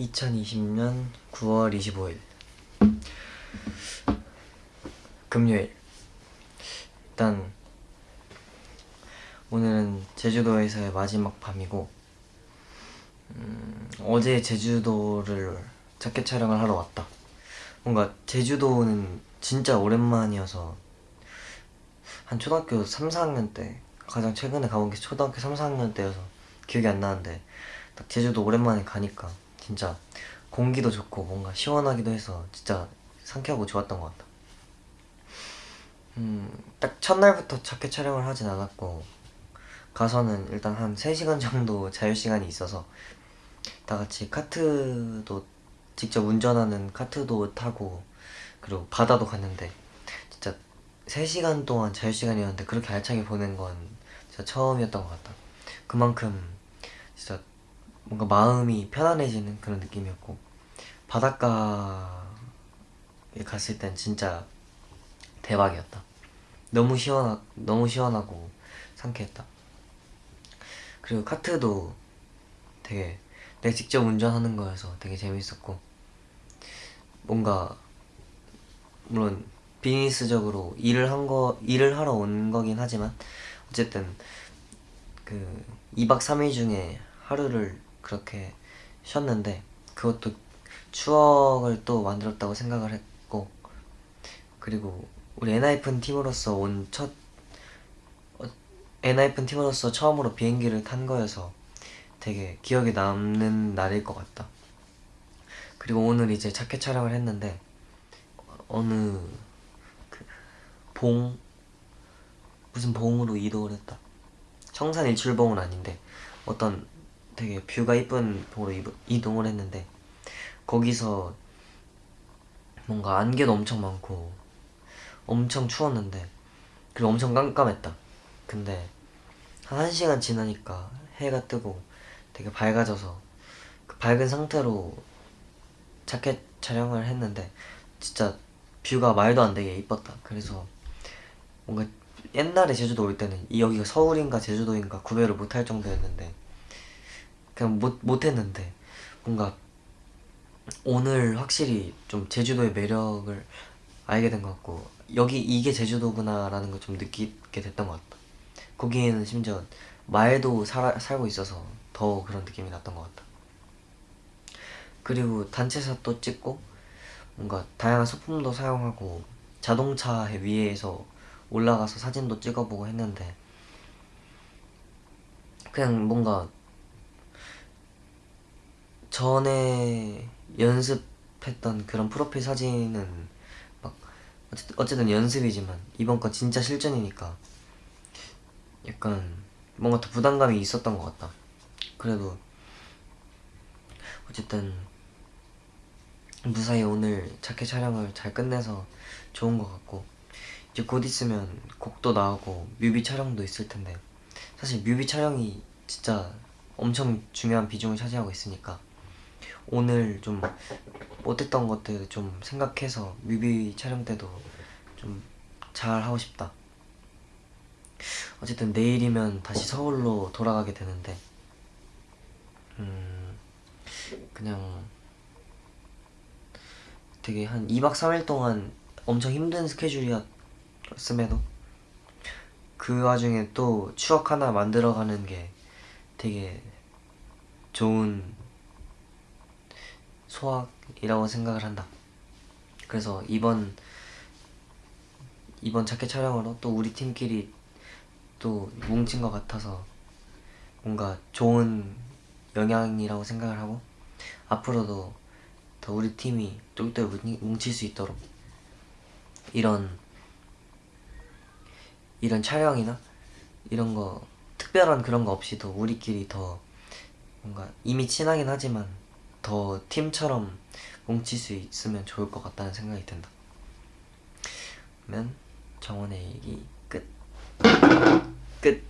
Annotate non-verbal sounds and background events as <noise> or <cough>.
2020년 9월 25일. 금요일. 일단 오늘은 제주도에서의 마지막 밤이고 음, 어제 제주도를 자켓 촬영을 하러 왔다. 뭔가 제주도는 진짜 오랜만이어서 한 초등학교 3, 4학년 때 가장 최근에 가본 게 초등학교 3, 4학년 때여서 기억이 안 나는데 딱 제주도 오랜만에 가니까 진짜 공기도 좋고 뭔가 시원하기도 해서 진짜 상쾌하고 좋았던 것 같다. 음, 딱 첫날부터 자켓 촬영을 하진 않았고 가서는 일단 한 3시간 정도 <laughs> 자유시간이 있어서 다 같이 카트도 직접 운전하는 카트도 타고 그리고 바다도 갔는데 진짜 3시간 동안 자유시간이었는데 그렇게 알차게 보낸 건 진짜 처음이었던 것 같다. 그만큼 진짜 뭔가 마음이 편안해지는 그런 느낌이었고 바닷가에 갔을 땐 진짜 대박이었다. 너무 시원하, 너무 시원하고 상쾌했다. 그리고 카트도 되게 내가 직접 운전하는 거여서 되게 재밌었고 뭔가 물론 비즈니스적으로 일을 한 거 일을 하러 온 거긴 하지만 어쨌든 그 2박 3일 중에 하루를 그렇게 쉬었는데 그것도 추억을 또 만들었다고 생각을 했고 그리고 우리 엔하이픈 팀으로서 온 첫 엔하이픈 팀으로서 처음으로 비행기를 탄 거여서 되게 기억에 남는 날일 것 같다. 그리고 오늘 이제 자켓 촬영을 했는데 어느 그 봉 무슨 봉으로 이동을 했다. 청산 일출봉은 아닌데 어떤 되게 뷰가 이쁜 봉으로 이동을 했는데 거기서 뭔가 안개도 엄청 많고 엄청 추웠는데 그리고 엄청 깜깜했다. 근데 한 1시간 지나니까 해가 뜨고 되게 밝아져서 그 밝은 상태로 자켓 촬영을 했는데 진짜 뷰가 말도 안 되게 이뻤다. 그래서 뭔가 옛날에 제주도 올 때는 여기가 서울인가 제주도인가 구별을 못할 정도였는데 그냥 못, 못했는데 뭔가 오늘 확실히 좀 제주도의 매력을 알게 된 것 같고 여기 이게 제주도구나 라는 걸 좀 느끼게 됐던 것 같다. 거기에는 심지어 말도 살아, 살고 있어서 더 그런 느낌이 났던 것 같다. 그리고 단체샷도 찍고 뭔가 다양한 소품도 사용하고 자동차 위에서 올라가서 사진도 찍어보고 했는데 그냥 뭔가 전에 연습했던 그런 프로필 사진은 막 어쨌든, 연습이지만 이번 건 진짜 실전이니까 약간 뭔가 더 부담감이 있었던 것 같다. 그래도 어쨌든 무사히 오늘 자켓 촬영을 잘 끝내서 좋은 것 같고 이제 곧 있으면 곡도 나오고 뮤비 촬영도 있을 텐데 사실 뮤비 촬영이 진짜 엄청 중요한 비중을 차지하고 있으니까 오늘 좀 못했던 것들 좀 생각해서 뮤비 촬영 때도 좀 잘 하고 싶다. 어쨌든 내일이면 다시 서울로 돌아가게 되는데 음 그냥 되게 한 2박 3일 동안 엄청 힘든 스케줄이었음에도 그 와중에 또 추억 하나 만들어가는 게 되게 좋은 소확이라고 생각을 한다. 그래서 이번 이번 자켓 촬영으로 또 우리 팀끼리 또 뭉친 것 같아서 뭔가 좋은 영향이라고 생각을 하고 앞으로도 더 우리 팀이 똘똘 뭉칠 수 있도록 이런 이런 촬영이나 이런 거 특별한 그런 거 없이도 우리끼리 더 뭔가 이미 친하긴 하지만 더 팀처럼 뭉칠 수 있으면 좋을 것 같다는 생각이 든다. 그러면 정원의 얘기 끝. 끝